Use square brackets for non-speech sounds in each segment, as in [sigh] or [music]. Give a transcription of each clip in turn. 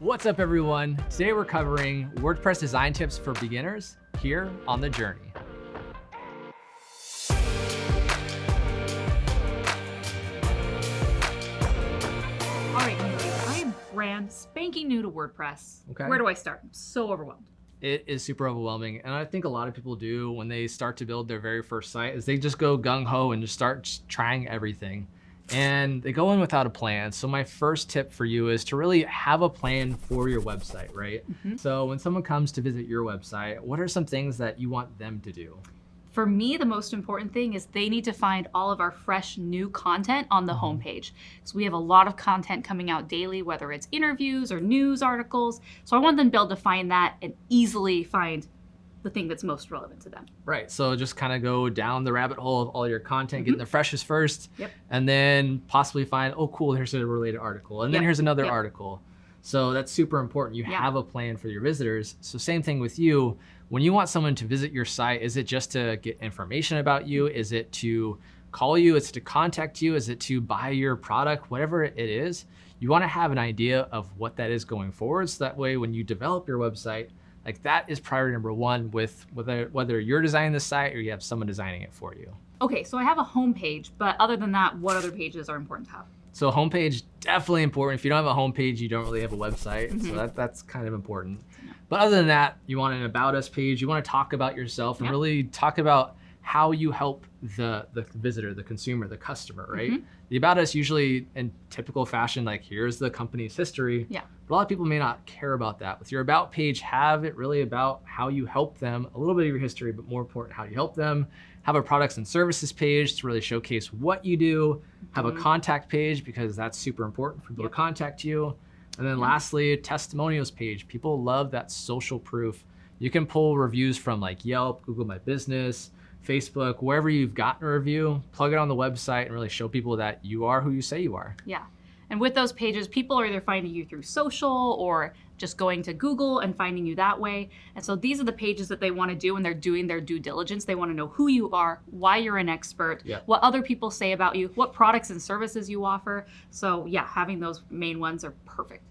What's up everyone? Today we're covering WordPress design tips for beginners here on The Journey. All right, I am brand spanking new to WordPress. Okay. Where do I start? I'm so overwhelmed. It is super overwhelming. And I think a lot of people do when they start to build their very first site is they just go gung-ho and just start trying everything. And they go in without a plan. So my first tip for you is to really have a plan for your website, right? Mhm. So when someone comes to visit your website, what are some things that you want them to do? For me, the most important thing is they need to find all of our fresh new content on the Mhm. homepage. So we have a lot of content coming out daily, whether it's interviews or news articles. So I want them to be able to find that and easily find the thing that's most relevant to them. Right. So just kind of go down the rabbit hole of all your content, Mhm. getting the freshest first, Yep. and then possibly find, oh, cool, here's a related article. And then here's another Yep. article. So that's super important. You have a plan for your visitors. So same thing with you. When you want someone to visit your site, is it just to get information about you? Is it to call you? Is it to contact you? Is it to buy your product? Whatever it is, you want to have an idea of what that is going forward. So that way, when you develop your website, like that is priority number one with whether whether you're designing the site or you have someone designing it for you. Okay, so I have a homepage, but other than that, what other pages are important to have? So homepage definitely important. If you don't have a homepage, you don't really have a website. So Mhm. that, that's kind of important. But other than that, you want an about us page. You want to talk about yourself and Yeah. really talk about how you help the the visitor, the consumer, the customer, right? Mhm. The about us usually in typical fashion, like here's the company's history. Yeah. But a lot of people may not care about that. With your about page, have it really about how you help them, a little bit of your history, but more important, how you help them. Have a products and services page to really showcase what you do. Have a Mhm. contact page because that's super important for people Yep. to contact you. And then lastly, testimonials page. People love that social proof. You can pull reviews from like Yelp, Google My Business, Facebook, wherever you've gotten a review, plug it on the website and really show people that you are who you say you are. Yeah. And with those pages, people are either finding you through social or just going to Google and finding you that way. And so these are the pages that they want to do when they're doing their due diligence. They want to know who you are, why you're an expert, Yeah. what other people say about you, what products and services you offer. So yeah, having those main ones are perfect.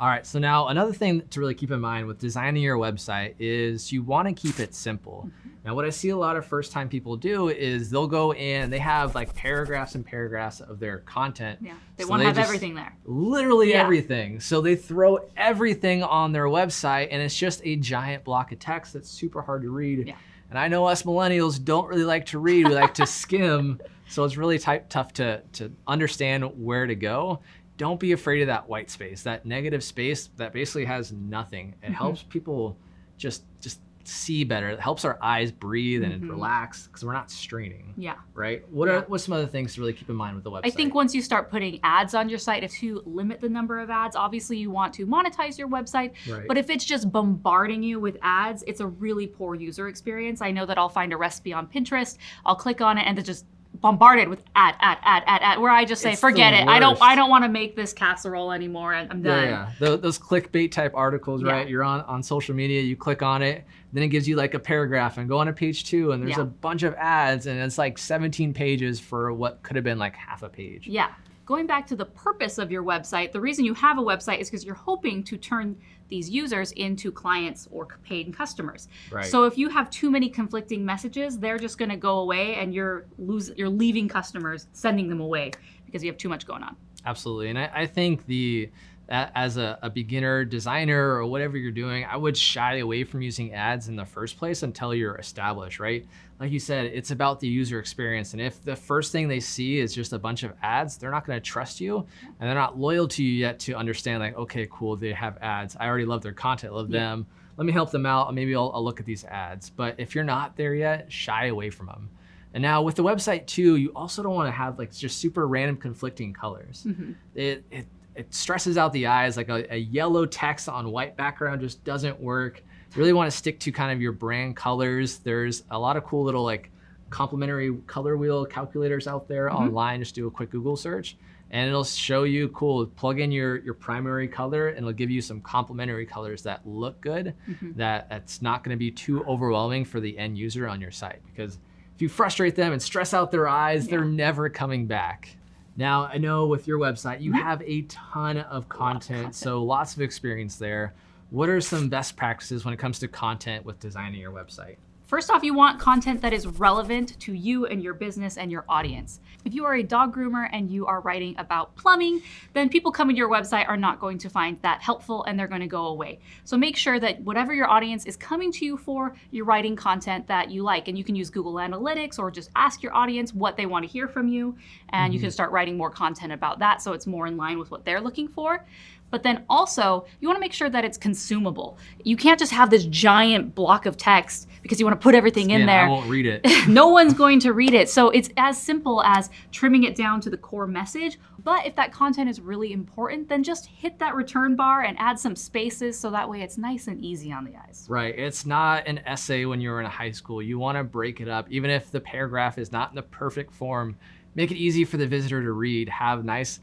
All right, so now another thing to really keep in mind with designing your website is you want to keep it simple. Mm-hmm. Now, what I see a lot of first time people do is they'll go in they have like paragraphs and paragraphs of their content. Yeah. They So want to they have everything there. literally Yeah. everything. So they throw everything on their website and it's just a giant block of text that's super hard to read. Yeah. And I know us millennials don't really like to read, we like to [laughs] skim. So it's really type, tough to, to understand where to go. Don't be afraid of that white space, that negative space that basically has nothing. It Mhm. helps people just just see better. It helps our eyes breathe and Mhm. relax because we're not straining, Yeah. right? What Yeah. are what's some other things to really keep in mind with the website? I think once you start putting ads on your site, if you limit the number of ads, obviously you want to monetize your website, right. But if it's just bombarding you with ads, it's a really poor user experience. I know that I'll find a recipe on Pinterest, I'll click on it and it just bombarded with ad, ad, ad, ad, ad, where I just say, It's forget it. I don't. I don't want to make this casserole anymore. and I'm done. yeah. Tho- Those clickbait type articles, Yeah. right? You're on, on social media, you click on it, then it gives you like a paragraph and go on to page two and there's Yeah. a bunch of ads and it's like 17 pages for what could have been like half a page. Yeah. Going back to the purpose of your website, the reason you have a website is because you're hoping to turn these users into clients or paid customers. Right. So if you have too many conflicting messages, they're just going to go away and you're losing you're leaving customers, sending them away because you have too much going on. Absolutely. And I, I think the as a, a beginner designer or whatever you're doing, I would shy away from using ads in the first place until you're established, right? Like you said, it's about the user experience. And if the first thing they see is just a bunch of ads, they're not going to trust you and they're not loyal to you yet to understand like, okay, cool, they have ads. I already love their content, love Yeah. them. Let me help them out. Maybe I'll, I'll look at these ads. But if you're not there yet, shy away from them. And now with the website too, you also don't want to have like just super random conflicting colors Mhm. it, it, it stresses out the eyes like a, a yellow text on white background just doesn't work. You really want to stick to kind of your brand colors. There's a lot of cool little like complementary color wheel calculators out there Mhm. online. Just do a quick google search and it'll show you cool plug in your your primary color and it'll give you some complementary colors that look good Mhm. that that's not going to be too overwhelming for the end user on your site. Because if you frustrate them and stress out their eyes they're never coming back Now, I know with your website, you Mhm. have a ton of content. so lots of experience there. What are some best practices when it comes to content with designing your website? First off, you want content that is relevant to you and your business and your audience. If you are a dog groomer and you are writing about plumbing, then people coming to your website are not going to find that helpful and they're going to go away. So make sure that whatever your audience is coming to you for, you're writing content that you like. And you can use Google Analytics or just ask your audience what they want to hear from you. And you mm-hmm. can start writing more content about that so it's more in line with what they're looking for. But then also, you want to make sure that it's consumable. You can't just have this giant block of text because you want to put everything in there I won't read it. [laughs] no one's going to read it. So it's as simple as trimming it down to the core message. But if that content is really important, then just hit that return bar and add some spaces so that way it's nice and easy on the eyes. Right. It's not an essay when you were in high school. You want to break it up. Even if the paragraph is not in the perfect form, make it easy for the visitor to read. Have nice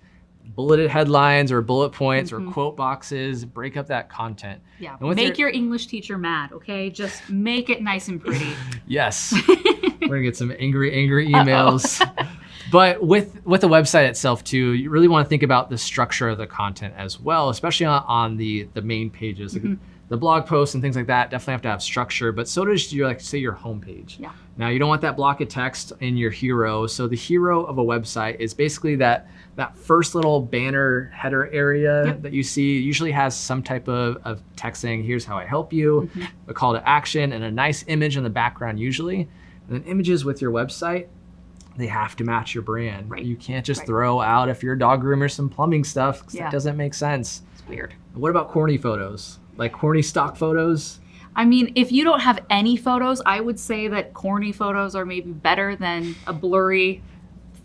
bulleted headlines or bullet points or Mhm. quote boxes. Break up that content. Yeah. Make your English teacher mad, okay? Just make it nice and pretty. [laughs] Yes. [laughs] We're gonna get some angry, angry emails. [laughs] But with with the website itself too, you really want to think about the structure of the content as well, especially on, on the the main pages. Like Mhm. The blog posts and things like that definitely have to have structure, but so does your like say your homepage. Yeah. Now you don't want that block of text in your hero. So the hero of a website is basically that that first little banner header area Yep. that you see usually has some type of, of text saying, here's how I help you, Mhm. a call to action, and a nice image in the background usually. And then images with your website, they have to match your brand. Right. You can't just Right. throw out if you're a dog groomer some plumbing stuff Yeah. that doesn't make sense. It's weird. What about corny photos? Like corny stock photos? I mean, if you don't have any photos, I would say that corny photos are maybe better than a blurry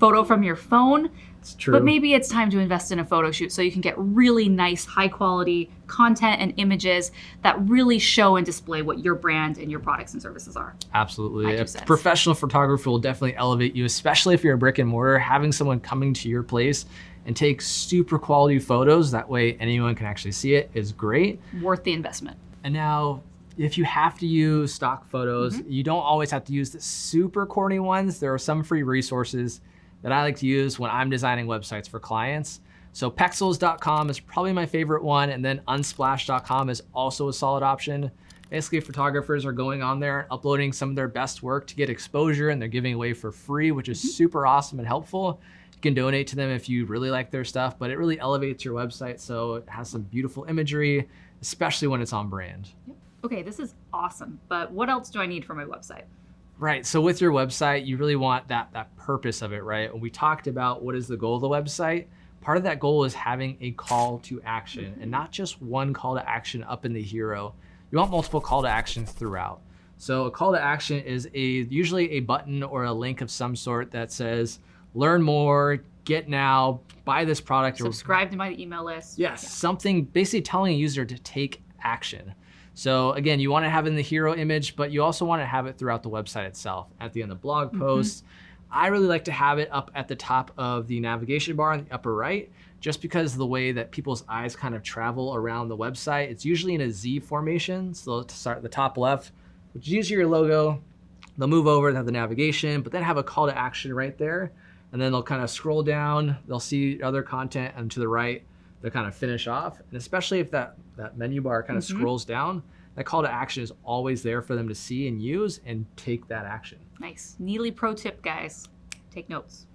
photo from your phone. It's true. But maybe it's time to invest in a photo shoot so you can get really nice, high quality content and images that really show and display what your brand and your products and services are. Absolutely. Professional photographer will definitely elevate you, especially if you're a brick and mortar. Having someone coming to your place and take super quality photos, that way anyone can actually see it, is great. Worth the investment. And now, if you have to use stock photos, Mm-hmm. you don't always have to use the super corny ones. There are some free resources that I like to use when I'm designing websites for clients. So pexels.com is probably my favorite one, and then unsplash.com is also a solid option. Basically, photographers are going on there, uploading some of their best work to get exposure, and they're giving away for free, which is mm-hmm. super awesome and helpful. You can donate to them if you really like their stuff, but it really elevates your website so it has some beautiful imagery, especially when it's on brand. Okay, this is awesome, but what else do I need for my website? Right. So with your website, you really want that that purpose of it, right? When we talked about what is the goal of the website, part of that goal is having a call to action and not just one call to action up in the hero. You want multiple call to actions throughout. So a call to action is a usually a button or a link of some sort that says learn more, get now, buy this product or Subscribe to my email list. Yes, something basically telling a user to take action. So again, you want to have it in the hero image, but you also want to have it throughout the website itself. At the end of the blog mm-hmm. posts, I really like to have it up at the top of the navigation bar in the upper right, just because of the way that people's eyes kind of travel around the website. It's usually in a Z formation. So to start at the top left, which is usually your logo, they'll move over and have the navigation, but then have a call to action right there. And then they'll kind of scroll down, they'll see other content, and to the right, they'll kind of finish off. And especially if that, that menu bar kind of Mhm. scrolls down, that call to action is always there for them to see and use and take that action. Nice. Neely pro tip, guys. Take notes.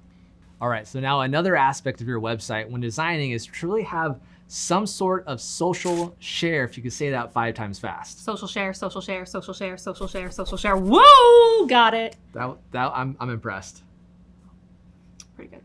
All right, so now another aspect of your website when designing is truly have some sort of social share, if you could say that five times fast. Social share, social share, social share, social share, social share. Whoa! Got it. That, that I'm, I'm impressed. Pretty good.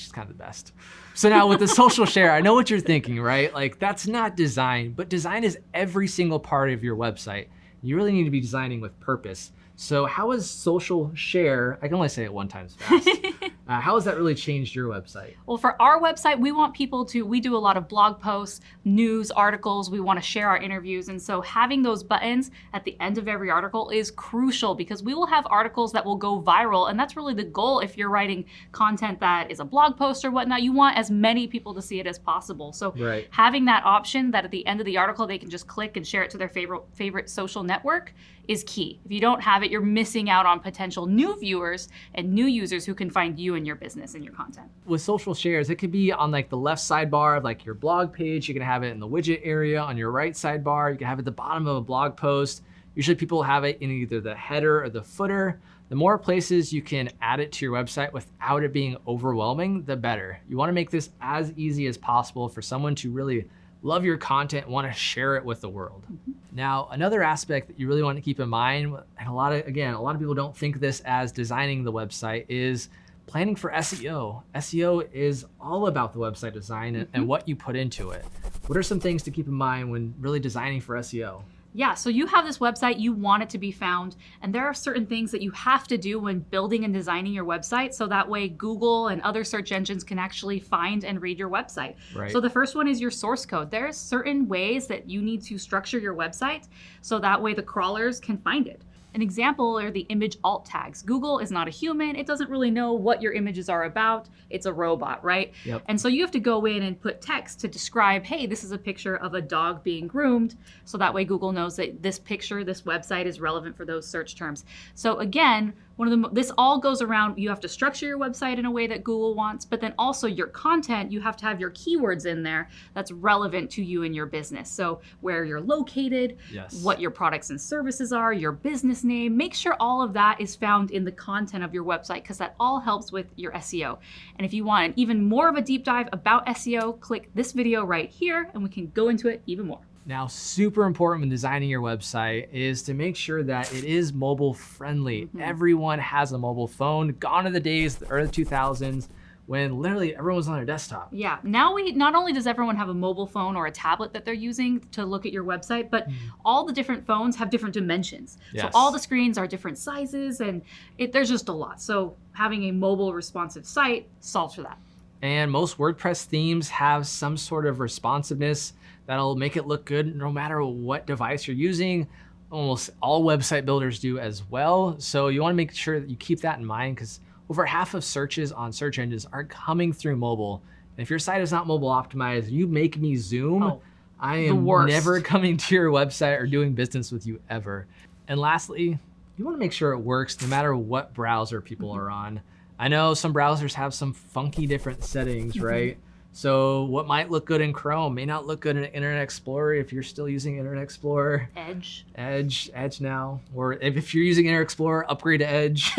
She's kind of the best. So now with the social share, I know what you're thinking, right? Like that's not design, but design is every single part of your website. You really need to be designing with purpose. So how is social share, I can only say it one time fast. [laughs] uh, how has that really changed your website? Well, for our website, we want people to, we do a lot of blog posts, news, articles. We want to share our interviews. And so having those buttons at the end of every article is crucial because we will have articles that will go viral. And that's really the goal if you're writing content that is a blog post or whatnot. You want as many people to see it as possible. So Right. having that option that at the end of the article they can just click and share it to their favorite favorite social network is key. If you don't have it, you're missing out on potential new viewers and new users who can find you and your business and your content. With social shares, it could be on like the left sidebar of like your blog page. You can have it in the widget area on your right sidebar. You can have it at the bottom of a blog post. Usually people have it in either the header or the footer. The more places you can add it to your website without it being overwhelming, the better. You wanna make this as easy as possible for someone to really love your content, want to share it with the world. Mm -hmm. Now, another aspect that you really want to keep in mind, and a lot of, again, a lot of people don't think this as designing the website, is planning for SEO. SEO is all about the website design and, and mm-hmm. what you put into it. What are some things to keep in mind when really designing for SEO? Yeah, so you have this website, you want it to be found, and there are certain things that you have to do when building and designing your website so that way Google and other search engines can actually find and read your website. Right. So the first one is your source code. There's certain ways that you need to structure your website so that way the crawlers can find it. An example are the image alt tags. Google is not a human. It doesn't really know what your images are about. It's a robot, right? Yep. And so you have to go in and put text to describe, hey, this is a picture of a dog being groomed. So that way Google knows that this picture, this website is relevant for those search terms. So again, one of the, this all goes around, you have to structure your website in a way that Google wants, but then also your content, you have to have your keywords in there that's relevant to you and your business. So where you're located, yes. what your products and services are, your business name, make sure all of that is found in the content of your website because that all helps with your SEO. And if you want even more of a deep dive about SEO, click this video right here and we can go into it even more. Now, super important when designing your website is to make sure that it is mobile friendly. Mm -hmm. Everyone has a mobile phone. Gone are the days, the early 2000s, when literally everyone was on their desktop. Yeah, now we not only does everyone have a mobile phone or a tablet that they're using to look at your website, but mm all the different phones have different dimensions. Yes. So all the screens are different sizes and it, there's just a lot. So having a mobile responsive site solves for that. And most WordPress themes have some sort of responsiveness that'll make it look good no matter what device you're using. Almost all website builders do as well. So you wanna make sure that you keep that in mind because over half of searches on search engines are coming through mobile. And if your site is not mobile optimized, you make me zoom, oh, I am never [laughs] coming to your website or doing business with you ever. And lastly, you wanna make sure it works no matter what browser people [laughs] are on. I know some browsers have some funky different settings, [laughs] right? So what might look good in Chrome may not look good in Internet Explorer if you're still using Internet Explorer. Edge. Edge, Edge now. Or if you're using Internet Explorer, upgrade to Edge. [laughs]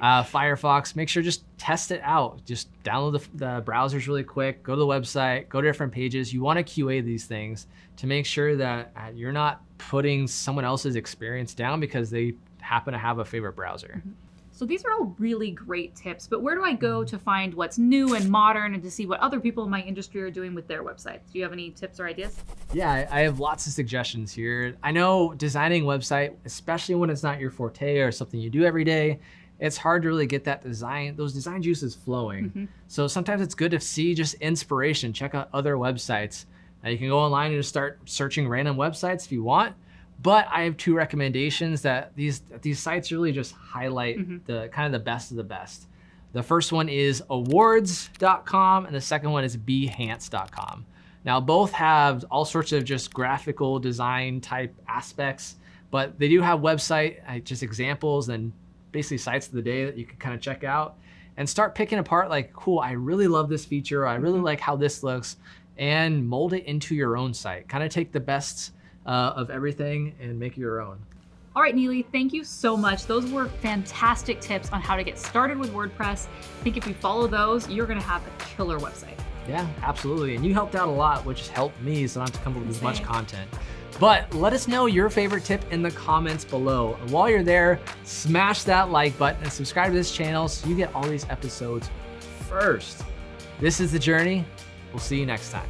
uh, Firefox, make sure just test it out. Just download the, the browsers really quick, go to the website, go to different pages. You wanna QA these things to make sure that uh, you're not putting someone else's experience down because they happen to have a favorite browser. Mm -hmm. So these are all really great tips, but where do I go to find what's new and modern and to see what other people in my industry are doing with their websites? Do you have any tips or ideas? Yeah, I have lots of suggestions here. I know designing a website, especially when it's not your forte or something you do every day, it's hard to really get that design, those design juices flowing. Mm -hmm. So sometimes it's good to see just inspiration, check out other websites. Now you can go online and just start searching random websites if you want, but I have two recommendations that these these sites really just highlight mm -hmm. the kind of the best of the best. The first one is awwwards.com and the second one is behance.com. Now both have all sorts of just graphical design type aspects, but they do have website uh, just examples and basically sites of the day that you can kind of check out and start picking apart like, cool, I really love this feature. I really mm-hmm. like how this looks and mold it into your own site. Kind of take the best uh, of everything and make your own. All right, Neely, thank you so much. Those were fantastic tips on how to get started with WordPress. I think if you follow those, you're gonna have a killer website. Yeah, absolutely. And you helped out a lot, which helped me so I don't have to come up with as much content. But let us know your favorite tip in the comments below. And while you're there, smash that like button and subscribe to this channel so you get all these episodes first. This is The Journey. We'll see you next time.